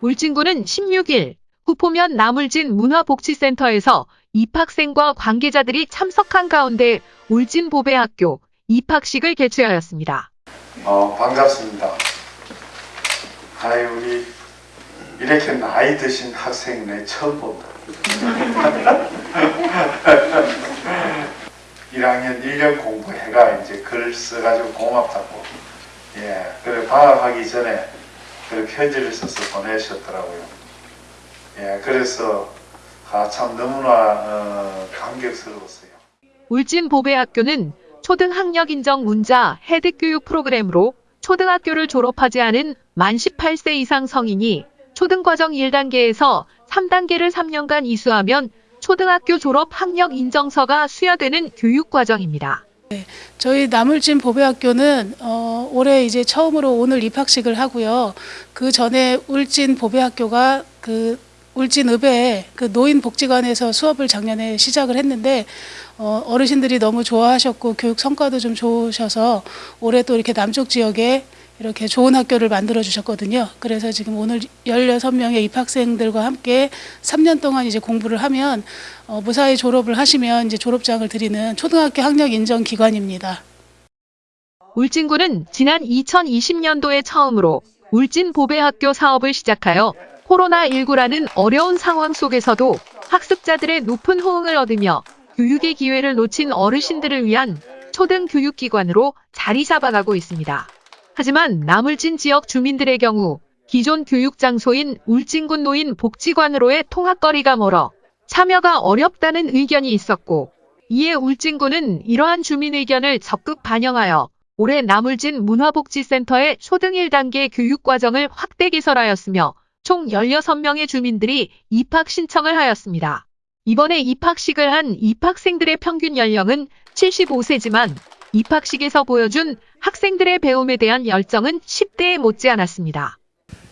울진군은 16일 후포면 나물진 문화복지센터에서 입학생과 관계자들이 참석한 가운데 울진보배학교 입학식을 개최하였습니다. 어, 반갑습니다. 아이, 우리 이렇게 나이 드신 학생 내 처음 본다. 1학년 1년 공부해가 이제 글 써가지고 고맙다고. 예, 그래 방학하기 전에 그 편지를 써서 보내셨더라고요. 예, 그래서 아, 참 너무나 어, 감격스러웠어요. 울진보배학교는 초등학력 인정 문자 해득 교육 프로그램으로 초등학교를 졸업하지 않은 만 18세 이상 성인이 초등과정 1단계에서 3단계를 3년간 이수하면 초등학교 졸업 학력 인정서가 수여되는 교육과정입니다. 저희 나물진 보배학교는 어, 올해 이제 처음으로 오늘 입학식을 하고요. 그 전에 울진 보배학교가 그 울진 읍의 그 노인복지관에서 수업을 작년에 시작을 했는데 어, 어르신들이 너무 좋아하셨고 교육 성과도 좀 좋으셔서 올해 또 이렇게 남쪽 지역에 이렇게 좋은 학교를 만들어 주셨거든요. 그래서 지금 오늘 16명의 입학생들과 함께 3년 동안 이제 공부를 하면 어, 무사히 졸업을 하시면 이제 졸업장을 드리는 초등학교 학력 인정 기관입니다. 울진군은 지난 2020년도에 처음으로 울진 보배학교 사업을 시작하여 코로나19라는 어려운 상황 속에서도 학습자들의 높은 호응을 얻으며 교육의 기회를 놓친 어르신들을 위한 초등 교육기관으로 자리 잡아가고 있습니다. 하지만 나물진 지역 주민들의 경우 기존 교육 장소인 울진군 노인 복지관으로의 통학거리가 멀어 참여가 어렵다는 의견이 있었고 이에 울진군은 이러한 주민 의견을 적극 반영하여 올해 나물진 문화복지센터의 초등 1단계 교육과정을 확대 개설하였으며 총 16명의 주민들이 입학 신청을 하였습니다. 이번에 입학식을 한 입학생들의 평균 연령은 75세지만 입학식에서 보여준 학생들의 배움에 대한 열정은 10대에 못지않았습니다.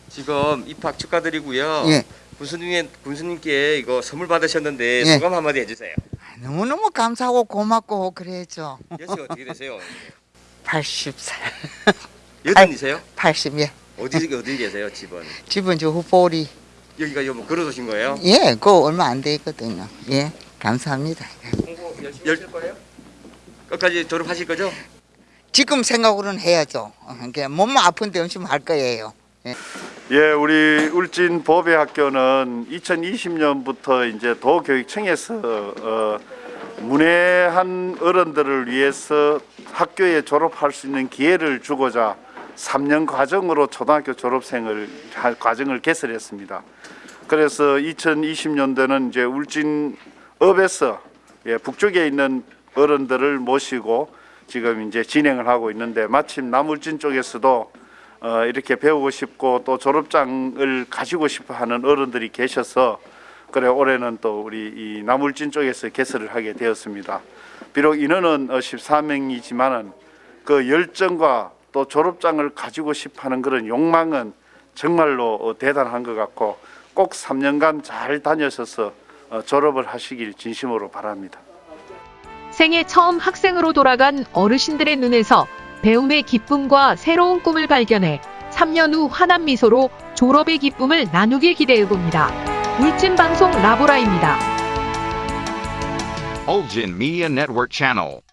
지금 입학 축하드리고요. 예. 군수님 군수님께 이거 선물 받으셨는데 예. 소감 한마디 해주세요. 너무너무 감사하고 고맙고 그래야죠. 연세가 어떻게 되세요? 80살, 여든이세요? 80, 예. 어디 어디 계세요 집은? 집은 저 후보리. 여기가 뭐 걸어오신 거예요? 예, 그거 얼마 안 되거든요. 예, 감사합니다. 공부 열심히 하실 거예요? 끝까지 졸업하실 거죠? 지금 생각으로는 해야죠. 몸만 아픈데 열심히 할 거예요. 예, 우리 울진 보배학교는 2020년부터 이제 도교육청에서 어, 문외한 어른들을 위해서 학교에 졸업할 수 있는 기회를 주고자 3년 과정으로 초등학교 졸업생을 할 과정을 개설했습니다. 그래서 2020년도는 이제 울진읍에서 예, 북쪽에 있는 어른들을 모시고 지금 이제 진행을 하고 있는데 마침 남울진 쪽에서도 어, 이렇게 배우고 싶고 또 졸업장을 가지고 싶어 하는 어른들이 계셔서 그래 올해는 또 우리 이 나물진 쪽에서 개설을 하게 되었습니다. 비록 인원은 어, 14명이지만은 그 열정과 또 졸업장을 가지고 싶어 하는 그런 욕망은 정말로 어, 대단한 것 같고 꼭 3년간 잘 다녀셔서 어, 졸업을 하시길 진심으로 바랍니다. 생애 처음 학생으로 돌아간 어르신들의 눈에서 배움의 기쁨과 새로운 꿈을 발견해 3년 후 환한 미소로 졸업의 기쁨을 나누길 기대해봅니다. 울진방송 라보라입니다. Ulgin Media Network.